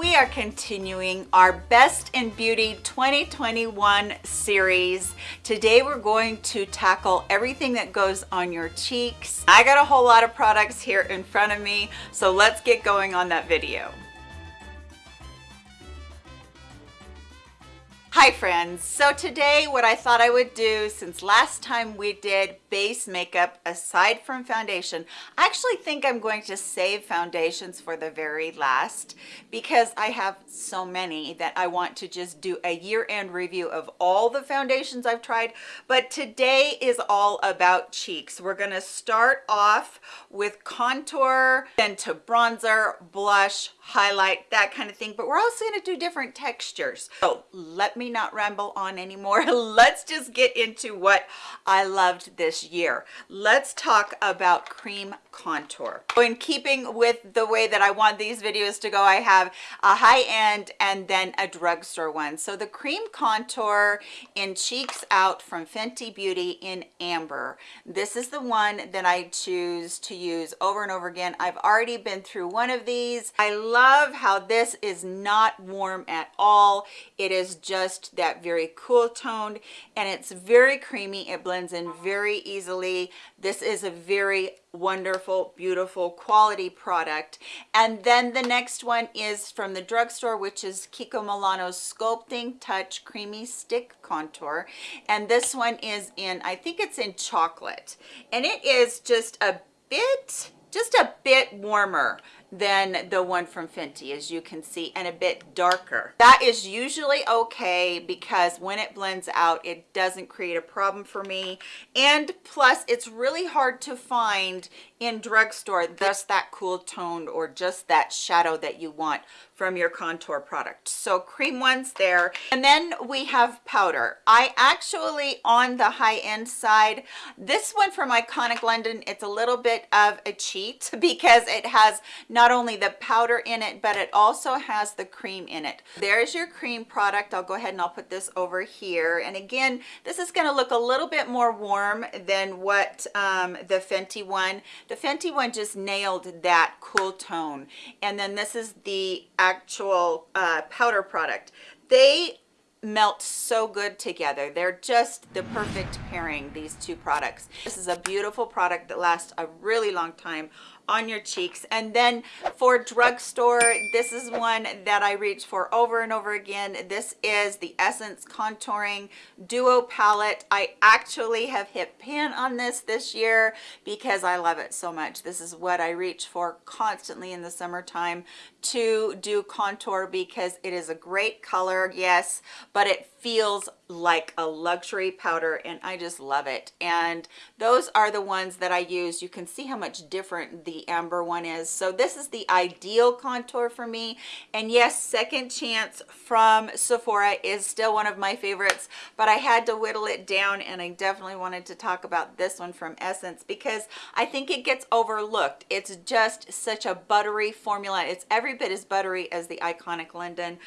We are continuing our Best in Beauty 2021 series. Today we're going to tackle everything that goes on your cheeks. I got a whole lot of products here in front of me, so let's get going on that video. Hi friends, so today what I thought I would do since last time we did base makeup aside from foundation, I actually think I'm going to save foundations for the very last because I have so many that I want to just do a year-end review of all the foundations I've tried, but today is all about cheeks. We're gonna start off with contour, then to bronzer, blush, highlight, that kind of thing, but we're also gonna do different textures. So let me me not ramble on anymore. Let's just get into what i loved this year. Let's talk about cream contour. In keeping with the way that i want these videos to go i have a high-end and then a drugstore one. So the cream contour in cheeks out from fenty beauty in amber. This is the one that i choose to use over and over again. I've already been through one of these. I love how this is not warm at all. It is just just that very cool toned and it's very creamy. It blends in very easily. This is a very wonderful beautiful quality product. And then the next one is from the drugstore which is Kiko Milano's sculpting touch creamy stick contour. And this one is in I think it's in chocolate. And it is just a bit just a bit warmer than the one from Fenty as you can see and a bit darker. That is usually okay because when it blends out it doesn't create a problem for me. And plus it's really hard to find in drugstore just that cool toned or just that shadow that you want from your contour product. So cream ones there. And then we have powder. I actually on the high end side this one from iconic london it's a little bit of a cheat because it has not only the powder in it but it also has the cream in it. There's your cream product. I'll go ahead and i'll put this over here. And again this is going to look a little bit more warm than what um, the fenty one. The fenty one just nailed that cool tone. And then this is the actual uh, powder product. They melt so good together. They're just the perfect pairing these two products. This is a beautiful product that lasts a really long time on your cheeks. And then for drugstore this is one that i reach for over and over again. This is the essence contouring duo palette. I actually have hit pan on this this year because i love it so much. This is what i reach for constantly in the summertime to do contour because it is a great color yes but it feels like a luxury powder and I just love it. And those are the ones that I use. You can see how much different the amber one is. So this is the ideal contour for me. And yes second chance from Sephora is still one of my favorites but I had to whittle it down and I definitely wanted to talk about this one from Essence because I think it gets overlooked. It's just such a buttery formula. It's every bit as buttery as the iconic London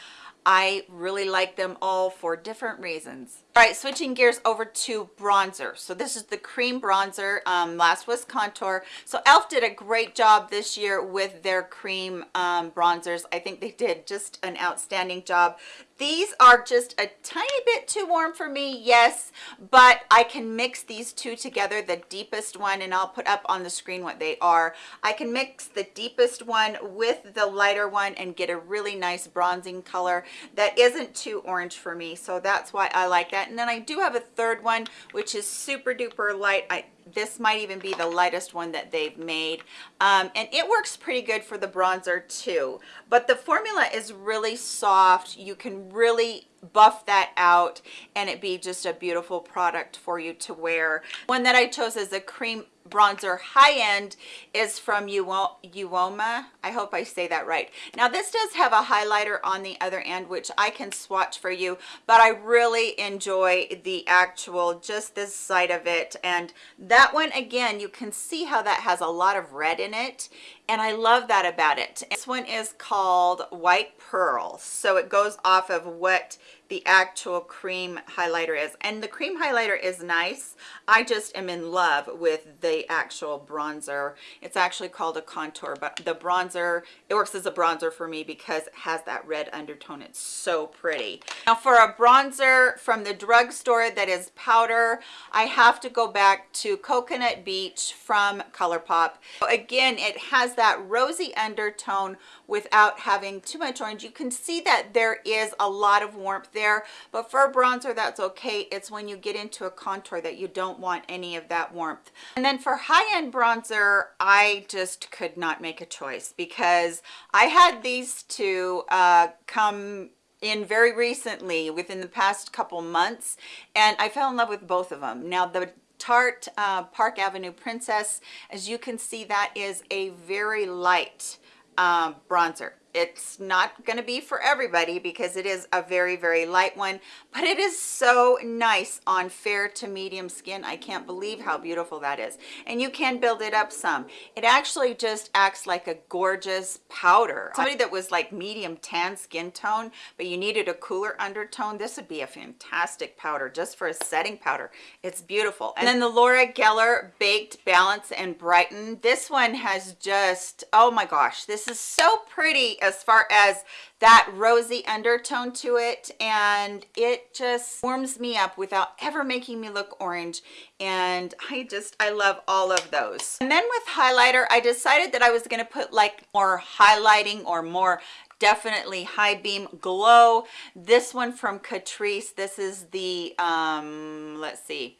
I really like them all for different reasons. All right, switching gears over to bronzer. So this is the cream bronzer. Um, last was contour. So e.l.f. did a great job this year with their cream um, bronzers. I think they did just an outstanding job. These are just a tiny bit too warm for me, yes, but I can mix these two together, the deepest one, and I'll put up on the screen what they are. I can mix the deepest one with the lighter one and get a really nice bronzing color that isn't too orange for me, so that's why I like that. And then I do have a third one, which is super duper light. I this might even be the lightest one that they've made. Um, and it works pretty good for the bronzer too. But the formula is really soft. You can really buff that out and it be just a beautiful product for you to wear. One that i chose is a cream bronzer high end is from Uoma. I hope I say that right. Now this does have a highlighter on the other end, which I can swatch for you, but I really enjoy the actual, just this side of it. And that one, again, you can see how that has a lot of red in it. And I love that about it. This one is called White Pearl. So it goes off of what the actual cream highlighter is. And the cream highlighter is nice. I just am in love with the actual bronzer. It's actually called a contour but the bronzer it works as a bronzer for me because it has that red undertone. It's so pretty. Now for a bronzer from the drugstore that is powder i have to go back to coconut beach from ColourPop. Again, it has that rosy undertone without having too much orange. You can see that there is a lot of warmth there, but for bronzer, that's okay. It's when you get into a contour that you don't want any of that warmth. And then for high-end bronzer, I just could not make a choice because I had these two uh, come in very recently within the past couple months and I fell in love with both of them. Now the Tarte uh, Park Avenue Princess. As you can see, that is a very light um, bronzer it's not going to be for everybody because it is a very very light one but it is so nice on fair to medium skin. I can't believe how beautiful that is. And you can build it up some. It actually just acts like a gorgeous powder. Somebody that was like medium tan skin tone but you needed a cooler undertone this would be a fantastic powder just for a setting powder. It's beautiful. And then the laura geller baked balance and brighten. This one has just oh my gosh this is so pretty as far as that rosy undertone to it and it just warms me up without ever making me look orange and I just I love all of those. And then with highlighter I decided that I was going to put like more highlighting or more definitely high beam glow. This one from catrice this is the um let's see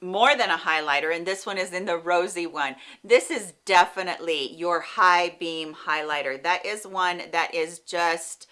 more than a highlighter and this one is in the rosy one. This is definitely your high beam highlighter. That is one that is just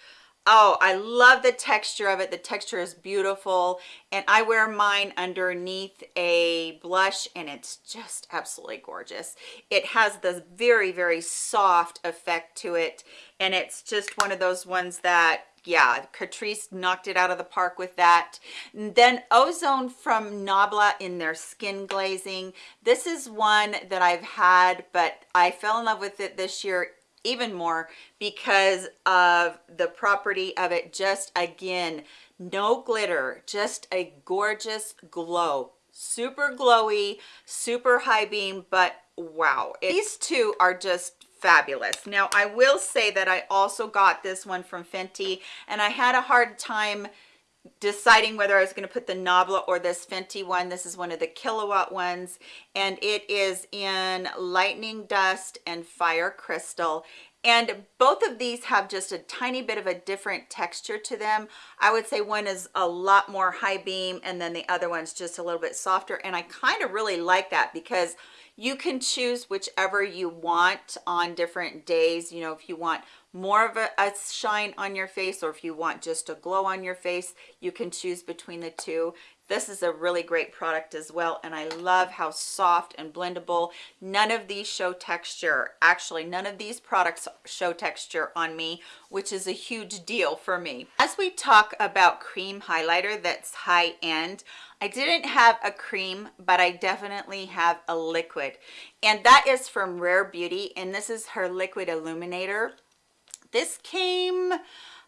oh i love the texture of it. The texture is beautiful and i wear mine underneath a blush and it's just absolutely gorgeous. It has this very very soft effect to it and it's just one of those ones that yeah catrice knocked it out of the park with that. Then ozone from nabla in their skin glazing. This is one that i've had but i fell in love with it this year even more because of the property of it. Just again no glitter just a gorgeous glow. Super glowy super high beam but wow. These two are just fabulous. Now i will say that i also got this one from fenty and i had a hard time deciding whether I was going to put the Nabla or this Fenty one. This is one of the Killawatt ones and it is in lightning dust and fire crystal. And both of these have just a tiny bit of a different texture to them. I would say one is a lot more high beam and then the other one's just a little bit softer and i kind of really like that because you can choose whichever you want on different days. You know if you want more of a, a, shine on your face or if you want just a glow on your face you can choose between the two. This is a really great product as well and i love how soft and blendable. None of these show texture. Actually none of these products show texture on me which is a huge deal for me. As we talk about cream highlighter that's high end i didn't have a cream but i definitely have a liquid. And that is from rare beauty and this is her liquid illuminator this came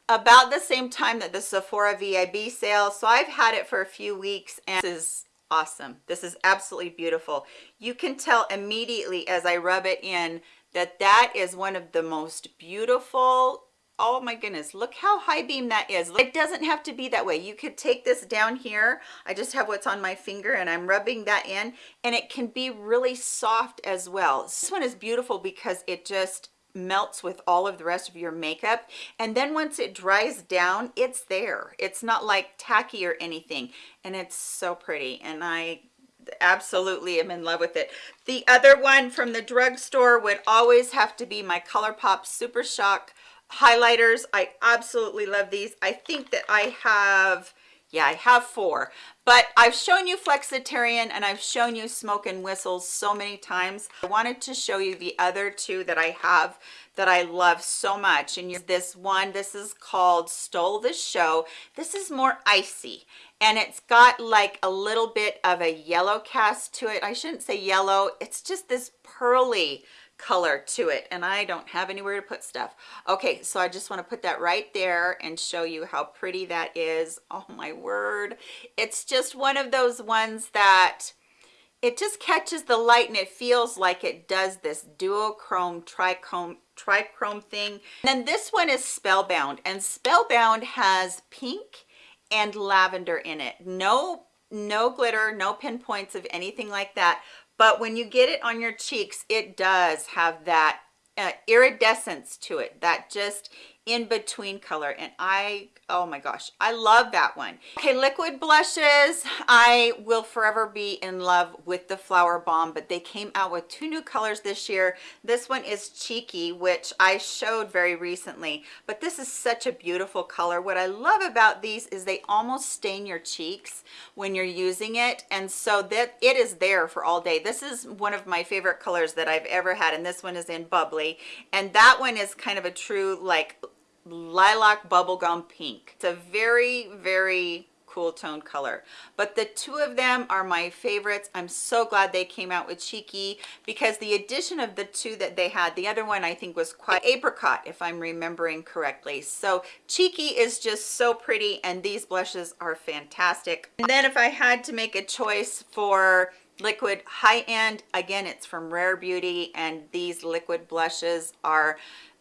about the same time that the Sephora VIB sale. So I've had it for a few weeks and this is awesome. This is absolutely beautiful. You can tell immediately as I rub it in that that is one of the most beautiful oh my goodness look how high beam that is it doesn't have to be that way you could take this down here i just have what's on my finger and i'm rubbing that in and it can be really soft as well this one is beautiful because it just melts with all of the rest of your makeup and then once it dries down it's there. It's not like tacky or anything and it's so pretty and i absolutely am in love with it. The other one from the drugstore would always have to be my ColourPop Super Shock highlighters. I absolutely love these. I think that i have yeah i have four. But i've shown you flexitarian and i've shown you smoke and whistles so many times. I wanted to show you the other two that i have that i love so much and this one. This is called stole the show. This is more icy and it's got like a little bit of a yellow cast to it. I shouldn't say yellow. It's just this pearly color to it and I don't have anywhere to put stuff. Okay, so I just want to put that right there and show you how pretty that is. Oh my word. It's just one of those ones that it just catches the light and it feels like it does this duochrome trichrome trichrome thing and then this one is spellbound and spellbound has pink and lavender in it no no glitter no pinpoints of anything like that but when you get it on your cheeks it does have that uh, iridescence to it that just in between color and I oh my gosh I love that one. Okay liquid blushes. I will forever be in love with the flower bomb but they came out with two new colors this year. This one is cheeky which I showed very recently but this is such a beautiful color. What I love about these is they almost stain your cheeks when you're using it and so that it is there for all day. This is one of my favorite colors that I've ever had and this one is in bubbly and that one is kind of a true like lilac bubblegum pink. It's a very, very cool tone color. But the two of them are my favorites. I'm so glad they came out with cheeky because the addition of the two that they had the other one i think was quite apricot if i'm remembering correctly. So cheeky is just so pretty and these blushes are fantastic. And then if i had to make a choice for liquid high end again it's from rare beauty and these liquid blushes are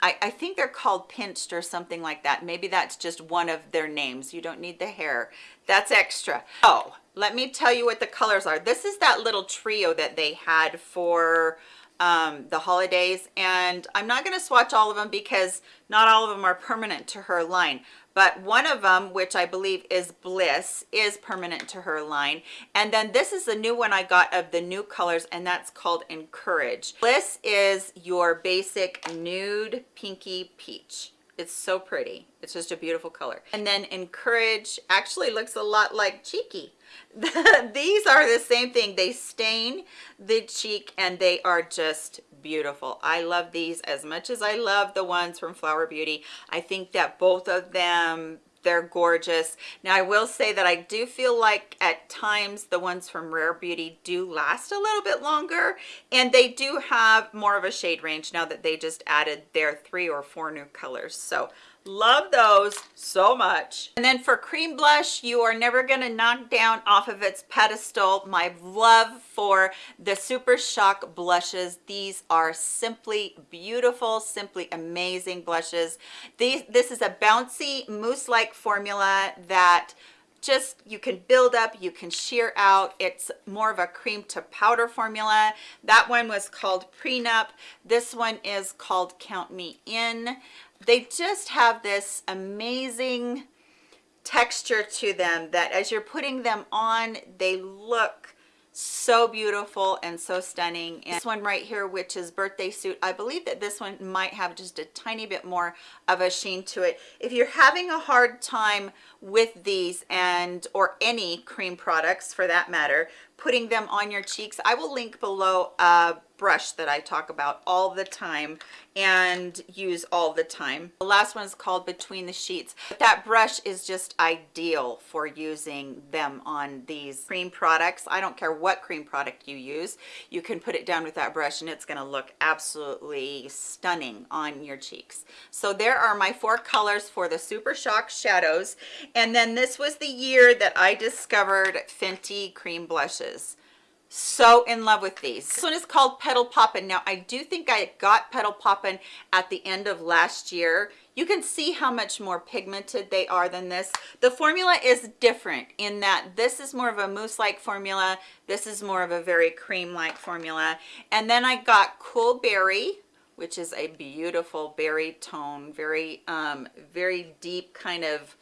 I, I think they're called pinched or something like that. Maybe that's just one of their names. You don't need the hair. That's extra. Oh, let me tell you what the colors are. This is that little trio that they had for um, the holidays. And I'm not going to swatch all of them because not all of them are permanent to her line. But one of them which i believe is bliss is permanent to her line. And then this is the new one i got of the new colors and that's called encourage. Bliss is your basic nude pinky peach it's so pretty. It's just a beautiful color. And then encourage actually looks a lot like cheeky. These are the same thing. They stain the cheek and they are just beautiful. I love these as much as i love the ones from flower beauty. I think that both of them they're gorgeous. Now i will say that i do feel like at times the ones from rare beauty do last a little bit longer and they do have more of a shade range now that they just added their three or four new colors. So love those so much. And then for cream blush you are never going to knock down off of its pedestal. My love for the super shock blushes. These are simply beautiful simply amazing blushes. These this is a bouncy mousse like formula that just you can build up you can sheer out. It's more of a cream to powder formula. That one was called prenup. This one is called count me in they just have this amazing texture to them that as you're putting them on they look so beautiful and so stunning. And this one right here which is birthday suit i believe that this one might have just a tiny bit more of a sheen to it. If you're having a hard time with these and or any cream products for that matter putting them on your cheeks i will link below a brush that i talk about all the time and use all the time. The last one is called between the sheets. That brush is just ideal for using them on these cream products. I don't care what cream product you use you can put it down with that brush and it's going to look absolutely stunning on your cheeks. So there are my four colors for the super shock shadows. And then this was the year that i discovered fenty cream blushes so in love with these. This one is called petal poppin. Now i do think i got petal poppin at the end of last year. You can see how much more pigmented they are than this. The formula is different in that this is more of a mousse like formula. This is more of a very cream like formula. And then i got cool berry which is a beautiful berry tone very um very deep kind of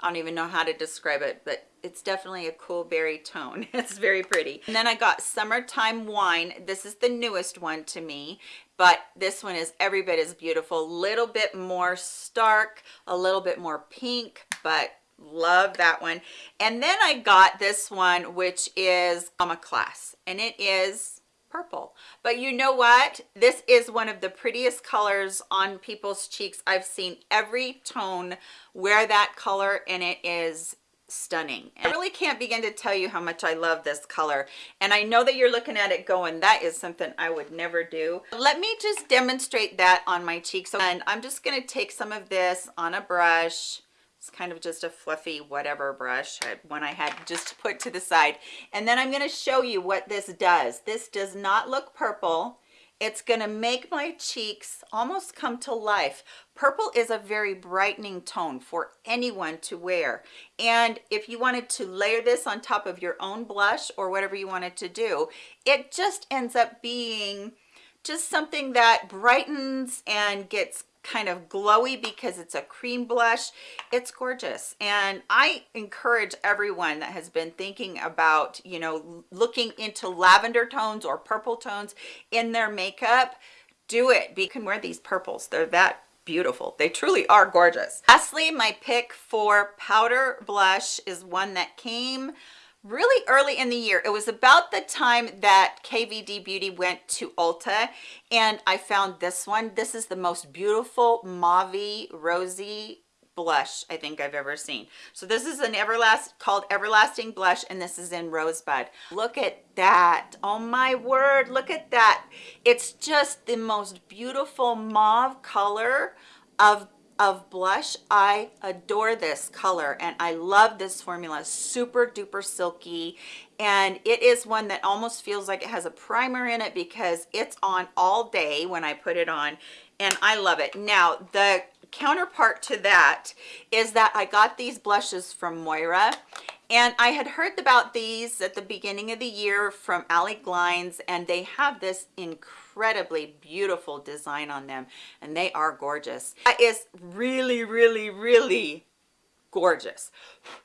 I don't even know how to describe it, but it's definitely a cool berry tone. It's very pretty. And then I got Summertime Wine. This is the newest one to me, but this one is every bit as beautiful. Little bit more stark, a little bit more pink, but love that one. And then I got this one, which is Mama Class, and it is purple but you know what this is one of the prettiest colors on people's cheeks i've seen every tone wear that color and it is stunning. I really can't begin to tell you how much I love this color. And I know that you're looking at it going, that is something I would never do. Let me just demonstrate that on my cheeks. And I'm just gonna take some of this on a brush. It's kind of just a fluffy whatever brush, one I had just put to the side. And then I'm gonna show you what this does. This does not look purple. It's gonna make my cheeks almost come to life. Purple is a very brightening tone for anyone to wear. And if you wanted to layer this on top of your own blush or whatever you wanted to do, it just ends up being just something that brightens and gets kind of glowy because it's a cream blush. It's gorgeous. And i encourage everyone that has been thinking about you know looking into lavender tones or purple tones in their makeup do it. You can wear these purples. They're that beautiful. They truly are gorgeous. Lastly my pick for powder blush is one that came really early in the year. It was about the time that KVD Beauty went to Ulta and I found this one. This is the most beautiful mauve rosy blush I think I've ever seen. So this is an Everlast called Everlasting Blush and this is in Rosebud. Look at that. Oh my word, look at that. It's just the most beautiful mauve color of of blush. I adore this color and i love this formula. Super duper silky and it is one that almost feels like it has a primer in it because it's on all day when i put it on and i love it. Now the counterpart to that is that i got these blushes from moira and I had heard about these at the beginning of the year from Allie Glines and they have this incredibly beautiful design on them and they are gorgeous. That is really, really, really gorgeous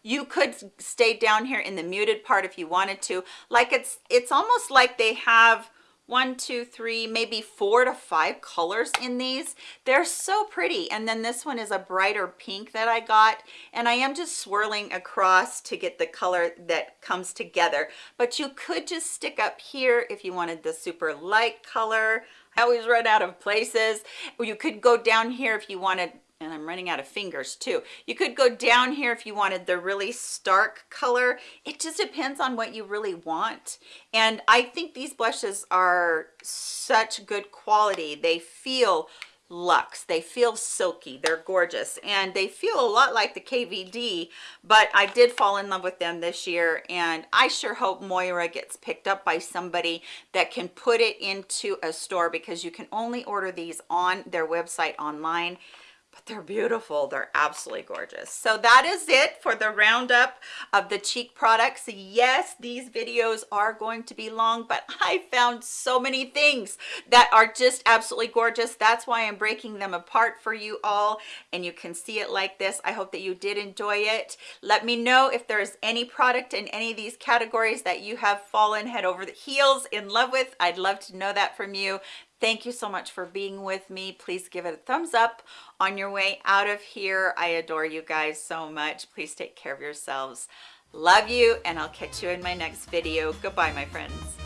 you could stay down here in the muted part if you wanted to like it's it's almost like they have one two three maybe four to five colors in these. They're so pretty. And then this one is a brighter pink that i got. And i am just swirling across to get the color that comes together. But you could just stick up here if you wanted the super light color. I always run out of places. You could go down here if you wanted and I'm running out of fingers too. You could go down here if you wanted the really stark color. It just depends on what you really want. And I think these blushes are such good quality. They feel luxe they feel silky they're gorgeous and they feel a lot like the kvd but i did fall in love with them this year and i sure hope moira gets picked up by somebody that can put it into a store because you can only order these on their website online but they're beautiful. They're absolutely gorgeous. So that is it for the roundup of the cheek products. Yes these videos are going to be long but i found so many things that are just absolutely gorgeous. That's why i'm breaking them apart for you all. And you can see it like this. I hope that you did enjoy it. Let me know if there's any product in any of these categories that you have fallen head over the heels in love with. I'd love to know that from you Thank you so much for being with me. Please give it a thumbs up on your way out of here. I adore you guys so much. Please take care of yourselves. Love you, and I'll catch you in my next video. Goodbye, my friends.